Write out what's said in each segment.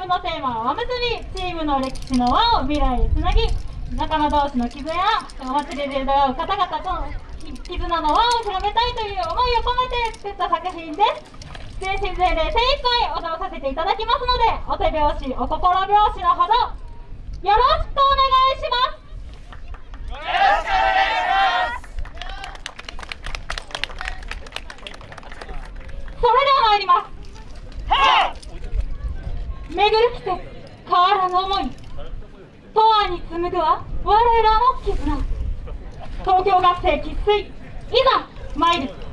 部のテーマはお祭りチームの歴史の輪を未来へつなぎ仲間同士の絆やお祭りで出会う方々との絆の輪を広めたいという思いを込めて作った作品です全身全霊精一杯踊らさせていただきますのでお手拍子お心拍子のほどよろしくお願いします。よろしくお願いしますそれでは参ります巡る季節変わらぬ思い永遠に紡ぐは我らの絆東京学生喫水いざ参る。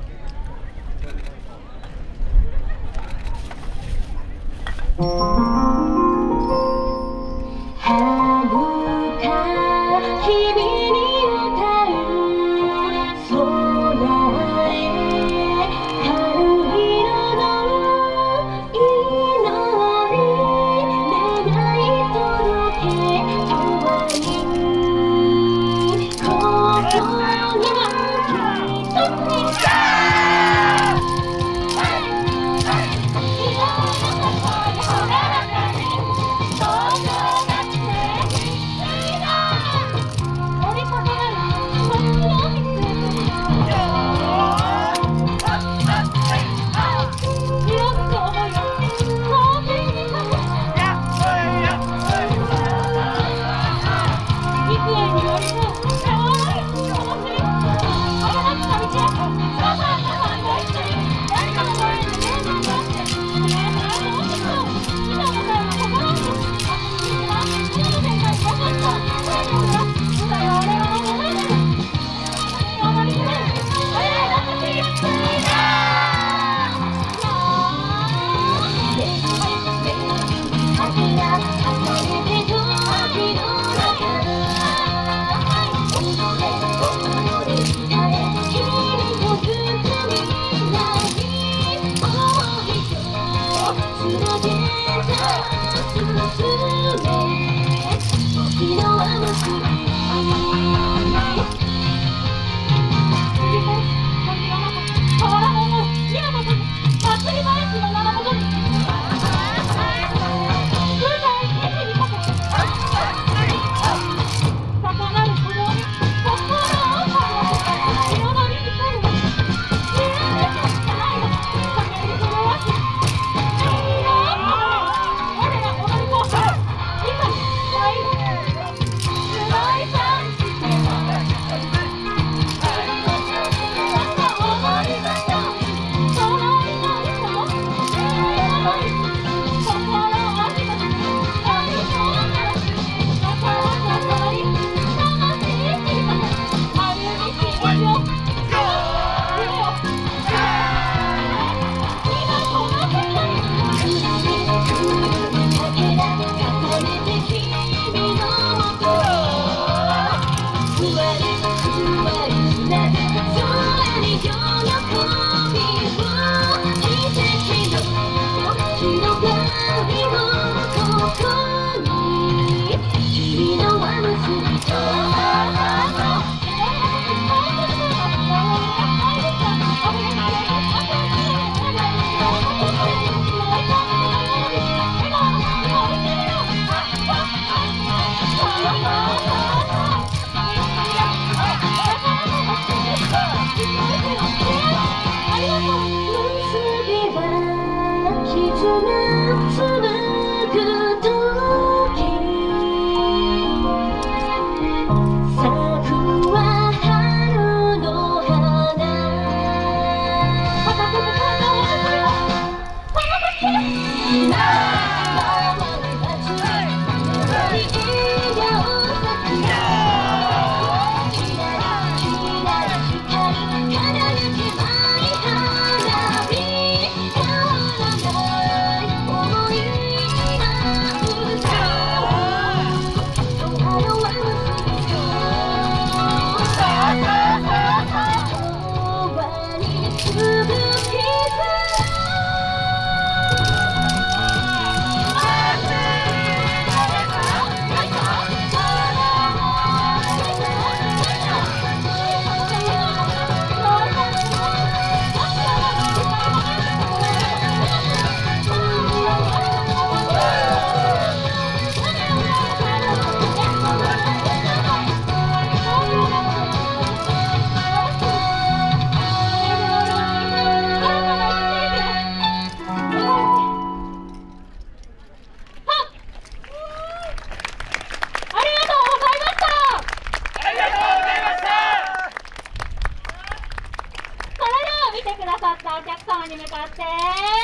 様に向かって、シー